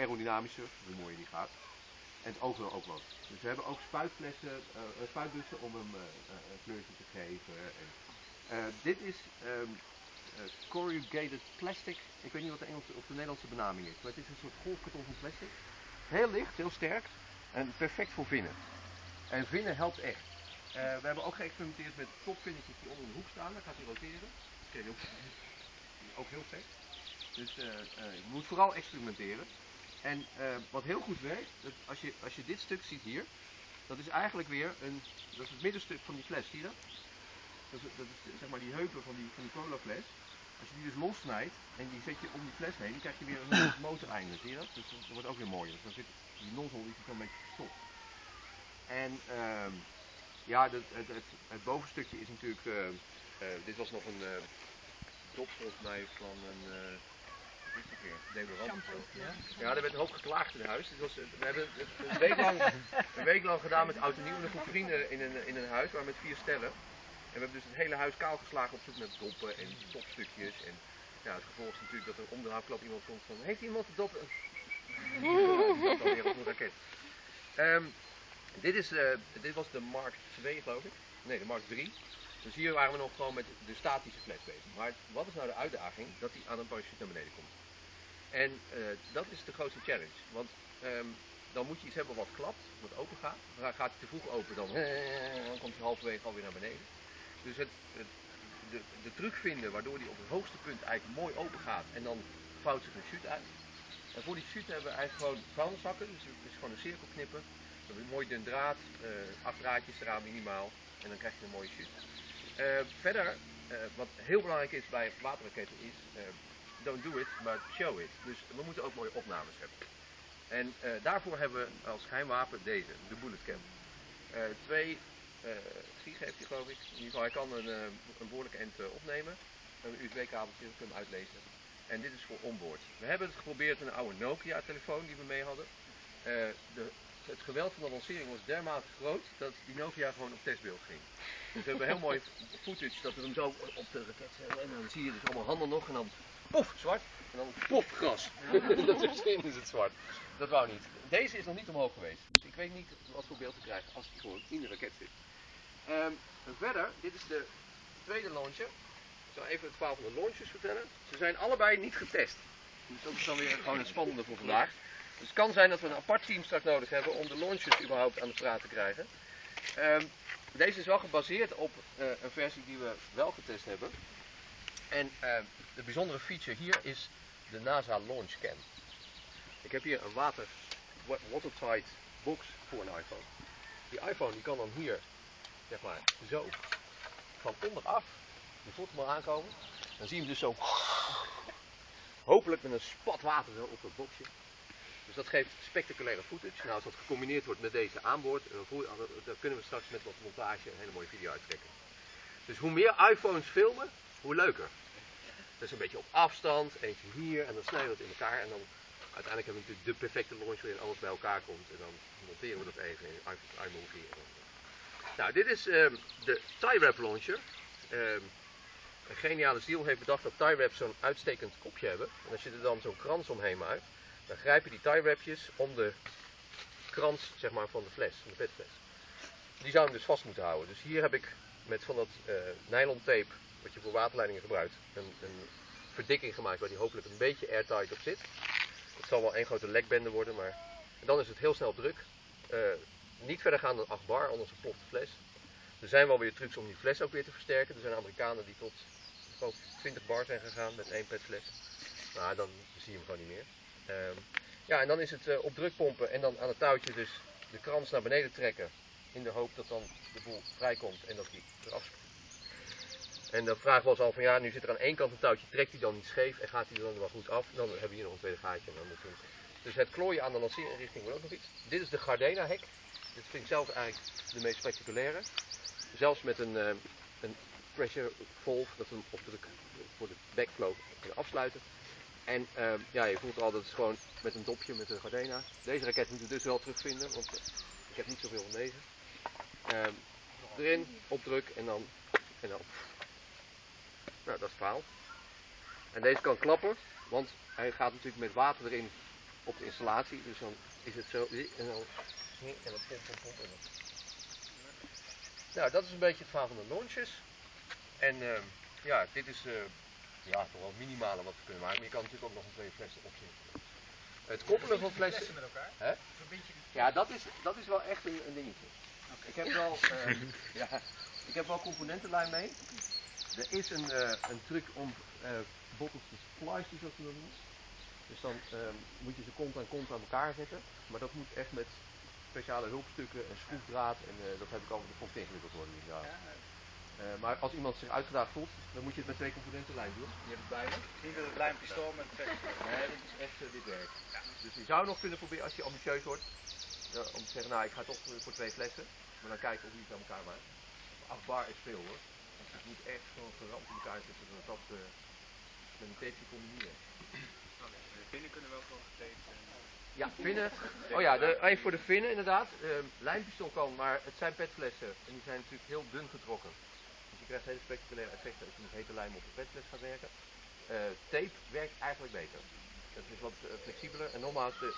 aerodynamischer, hoe mooier die gaat. En het wil ook wat. Dus we hebben ook spuitflessen, uh, spuitbussen om hem een kleurtje te geven. En, dit is um, corrugated plastic. Ik weet niet wat de Engelse of de Nederlandse benaming is, maar het is een soort golfkarton van plastic. Heel licht, heel sterk en perfect voor vinnen. En vinnen helpt echt. we hebben ook geëxperimenteerd met topvinnetjes die onder de hoek staan. Dan gaat hij roteren. Dat ook, ook heel vet. Dus je moet vooral experimenteren. En uh, wat heel goed werkt, dat als, je, als je dit stuk ziet hier, dat is eigenlijk weer een, dat is het middenstuk van die fles, zie je dat? Dat is, is zeg maar die heupen van die, van die cola fles. Als je die dus lossnijdt en die zet je om die fles heen, dan krijg je weer een motoreinde, zie je dat? Dus dat wordt ook weer mooier. Dus dan zit die nozzle dan een beetje verstopt. En uh, ja, het, het, het, bovenstukje is natuurlijk, uh, dit was nog een dop volgens mij van een deodorant. Ja? ja, er werd een hoop geklaagd in huis. Was, we hebben een week lang, een week lang gedaan met oud en nieuw en een groep vrienden in een, in een huis, waar met vier stellen. En we hebben dus het hele huis kaal geslagen op zoek naar doppen en topstukjes. En ja, het gevolg is natuurlijk dat er om de iemand komt van, heeft iemand de dop? dat dan weer op een raket. Um, dit, is, uh, dit was de Mark 2 geloof ik. Nee, de Mark 3. Dus hier waren we nog gewoon met de statische fles bezig. Maar wat is nou de uitdaging? Dat hij aan een parachute naar beneden komt. En uh, dat is de grootste challenge. Want um, dan moet je iets hebben wat klapt, wat open gaat. Dan gaat hij te vroeg open, dan, dan komt hij halverwege alweer naar beneden. Dus het, het, de, de truc vinden waardoor hij op het hoogste punt eigenlijk mooi open gaat en dan vouwt zich een chute uit. En voor die chute hebben we eigenlijk gewoon vuilniszakken, dus het is gewoon een cirkel knippen. We hebben een mooi dun draad, uh, acht draadjes eraan minimaal en dan krijg je een mooie chute. Uh, verder, uh, wat heel belangrijk is bij waterraketten is, don't do it, but show it. Dus we moeten ook mooie opnames hebben. En uh, daarvoor hebben we als geheimwapen deze, de bulletcam. Uh, twee uh, gig heeft hij geloof ik. In ieder geval, hij kan een, een behoorlijke end opnemen. Een USB-kabeltje, we kunnen hem uitlezen. En dit is voor onboard. We hebben het geprobeerd met een oude Nokia telefoon die we mee hadden. De, het geweld van de lancering was dermate groot dat die Nokia gewoon op testbeeld ging. Dus we hebben heel mooi footage dat we hem zo op de raket zetten. En dan zie je dus allemaal handen nog en dan pof, zwart. En dan pof, gras. dat misschien is het zwart. Dat wou niet. Deze is nog niet omhoog geweest. Dus ik weet niet wat voor beeld te krijgen als die gewoon in de raket zit. Um, verder, dit is de tweede launcher. Ik zal even het verhaal van de launchers vertellen. Ze zijn allebei niet getest. Dus dat is dan weer gewoon het spannende voor vandaag. Dus het kan zijn dat we een apart team straks nodig hebben om de launchers überhaupt aan de praat te krijgen. Um, deze is wel gebaseerd op uh, een versie die we wel getest hebben. En uh, de bijzondere feature hier is de NASA Launch Cam. Ik heb hier een water, watertight box voor een iPhone. Die iPhone die kan dan hier, zeg maar, zo van onderaf, je voelt aankomen. Dan zie je hem dus zo, hopelijk met een spat water zo op dat boxje. Dus dat geeft spectaculaire footage. Nou, als dat gecombineerd wordt met deze aanboord, dan, dan kunnen we straks met wat montage een hele mooie video uittrekken. Dus hoe meer iPhones filmen, hoe leuker. Dus een beetje op afstand, eentje hier en dan snijden we het in elkaar. En dan uiteindelijk hebben we natuurlijk de perfecte launch waarin alles bij elkaar komt. En dan monteren we dat even in iMovie. Nou, dit is um, de tie-wrap launcher. Um, een geniale ziel heeft bedacht dat tie-wraps zo'n uitstekend kopje hebben. En als je er dan zo'n krans omheen maakt, dan grijp je die tie-wrapjes om de krans zeg maar, van de fles, van de petfles. Die zou hem dus vast moeten houden. Dus hier heb ik met van dat uh, nylon tape wat je voor waterleidingen gebruikt, een, een verdikking gemaakt waar die hopelijk een beetje airtight op zit. Het zal wel één grote lekbende worden, maar dan is het heel snel druk. Uh, niet verder gaan dan 8 bar, anders ploft de fles. Er zijn wel weer trucs om die fles ook weer te versterken. Er zijn Amerikanen die tot 20 bar zijn gegaan met één petfles. Nou, dan zie je hem gewoon niet meer. Uh, ja, en dan is het uh, op druk pompen en dan aan het touwtje dus de krans naar beneden trekken. In de hoop dat dan de boel vrijkomt en dat die eraf en de vraag was al van ja, nu zit er aan één kant een touwtje, trekt hij dan niet scheef en gaat hij er dan wel goed af? Dan hebben we hier nog een tweede gaatje. En dan moet dus het klooien aan de lanceerinrichting wordt ook nog iets. Dit is de Gardena hek. Dit vind ik zelf eigenlijk de meest spectaculaire. Zelfs met een, uh, een pressure valve, dat we hem op druk voor de backflow kunnen afsluiten. En uh, ja, je voelt al dat het gewoon met een dopje met een Gardena. Deze raket moeten we dus wel terugvinden, want ik heb niet zoveel van deze. Uh, erin, op druk en dan, en dan nou, dat is het verhaal. En deze kan klappen, want hij gaat natuurlijk met water erin op de installatie. Dus dan is het zo. En dan, en dan pomp, pomp, pomp. En. Nou, dat is een beetje het verhaal van de launches. En ehm, ja, dit is eh, ja, toch wel het minimale wat we kunnen maken. Maar je kan natuurlijk ook nog een twee flessen opzetten. Het koppelen van flessen. met elkaar? Hè? Ja, dat is, dat is wel echt een, een dingetje. Ik heb wel, ehm, ja, ik heb wel componentenlijn mee. Er is een, eh, een truc om eh bottles te splicen, zoals we dat noemen. Dus dan ehm, moet je ze kont aan kont aan elkaar zetten. Maar dat moet echt met speciale hulpstukken en schroefdraad. En eh, dat heb ik al, dat vond ik ingewikkeld worden. Ja. Maar als iemand zich uitgedaagd voelt, dan moet je het met twee componentenlijn doen. Je hebt het bij me. Niet met het lijmpistool met vet. Nee, dat is echt eh, dit werk. Dus je zou nog kunnen proberen als je ambitieus wordt. Ja, om te zeggen, nou ik ga toch eh, voor twee flessen. Maar dan kijken of je het aan elkaar maakt. 8 bar is veel hoor. Dus het moet echt gewoon geramd in elkaar zitten. Dat dat eh, met een tapeje combineren. De vinnen kunnen wel gewoon getaped en... Ja, vinnen. Oh ja, de, even voor de vinnen inderdaad. Ehm lijmpistool kan, maar het zijn petflessen. En die zijn natuurlijk heel dun getrokken. Dus je krijgt hele spectaculaire effecten als je met hete lijm op de petfles gaat werken. Eh, tape werkt eigenlijk beter. Het is wat eh, flexibeler. En nogmaals, de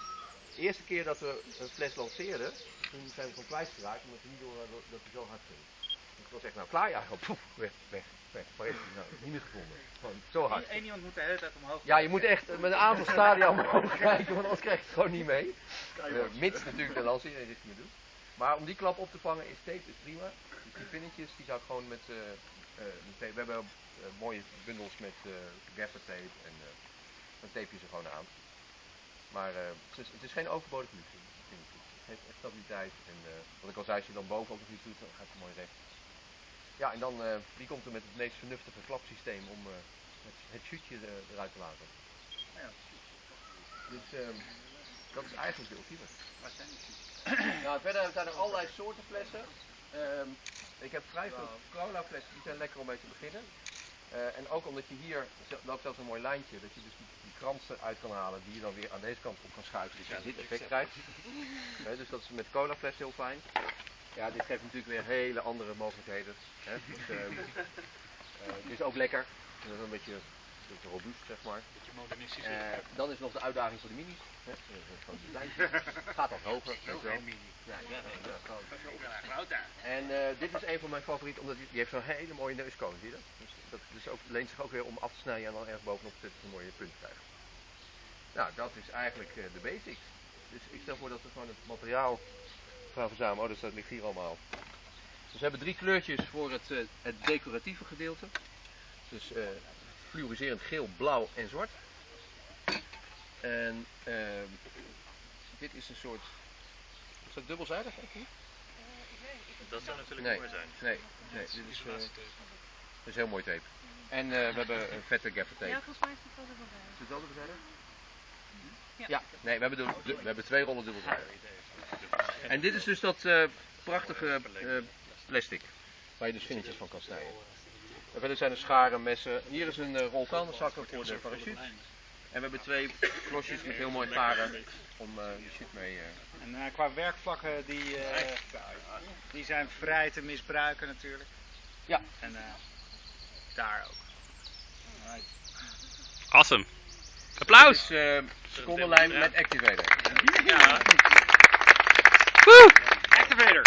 eerste keer dat we een fles lanceerden, toen zijn we van kwijtgeraakt omdat we niet door dat hij zo hard ging. Dus het was echt nou klaar, ja, gewoon poef, weg, weg, weg. Waar is hij nou? Niet meer gevonden. Gewoon zo hard. Eén iemand moet de hele tijd omhoog. Ja, je moet echt met een aantal stadia omhoog kijken, want anders krijg je het gewoon niet mee. Eh, mits natuurlijk de lancering dit niet doet. Maar om die klap op te vangen is tape is prima. Dus die pinnetjes die zou ik gewoon met, eh, eh, met tape. We hebben mooie bundels met eh gaffer tape en eh, dan tape je ze gewoon aan. Maar eh, het, is, het is geen overbodige luxe. Het geeft echt stabiliteit. En eh, wat ik al zei, als je dan boven ook nog iets doet, dan gaat het mooi recht. Ja, en dan wie komt er met het meest vernuftige klapsysteem om het, het shootje er- eruit te laten. Ja, Dus ehm, dat is eigenlijk de ultieme. waar zijn? Nou, verder zijn er allerlei soorten flessen. Ehm, ik heb vrij veel cola flessen, die zijn lekker om mee te beginnen. En ook omdat je hier, loopt zelfs een mooi lijntje, dat je dus kransen uit kan halen die je dan weer aan deze kant op kan schuiven. Dus je dit effect krijgt. Eh, dus dat is met cola fles heel fijn. Ja, dit geeft natuurlijk weer hele andere mogelijkheden. Dus, ehm, eh, het is ook lekker. Het is een beetje, een beetje robuust, zeg maar. Beetje modernistisch. Eh, dan is nog de uitdaging voor de minis. Eh, eh, die kleintjes. Gaat wat hoger. weet je wel. Ja, ja. En eh, dit is een van mijn favorieten, omdat die, die heeft zo'n hele mooie neuskoon, zie je dat? Dus dat dus ook, leent zich ook weer om af te snijden en dan ergens bovenop te zetten, een mooie punt krijgen. Nou, dat is eigenlijk eh, de basics. Dus ik stel voor dat we gewoon het materiaal gaan verzamelen. Oh, dus dat ligt hier allemaal. Dus we hebben drie kleurtjes voor het, eh, het decoratieve gedeelte. Dus eh fluoriserend geel, blauw en zwart. En ehm, dit is een soort. Is dat dubbelzijdig? eigenlijk? Dat zou natuurlijk Nee. mooi zijn. Nee, nee dit is, eh, dit is heel mooi tape. En eh, we hebben een vette gaffer tape. Ja, volgens mij is het wel dubbel Is het? Ja. Ja, nee, we hebben, we hebben twee rollen dubbelzijdig. En dit is dus dat eh, prachtige eh, plastic, waar je dus vinnetjes van kan snijden. En verder zijn er scharen, messen. Hier is een eh, rol kandelzakken voor de parachute. En we hebben twee klosjes met heel mooi garen om eh je shit mee... eh, En eh, qua werkvlakken, die, eh, die zijn vrij te misbruiken natuurlijk. Ja. En eh, daar ook. Alright. Awesome. Applaus! Uh, secondenlijn met activator. Ja. Activator!